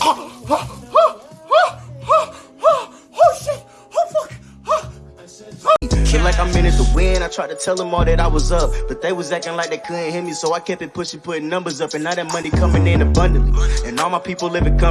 Oh, oh, oh, oh, oh, oh, shit! Oh, fuck! Feel like I'm in it to win. I tried to tell them all that I was up, but they was acting like they couldn't hear me, so I kept it pushing, putting numbers up, and now that money coming in abundantly, and all my people living comfortably.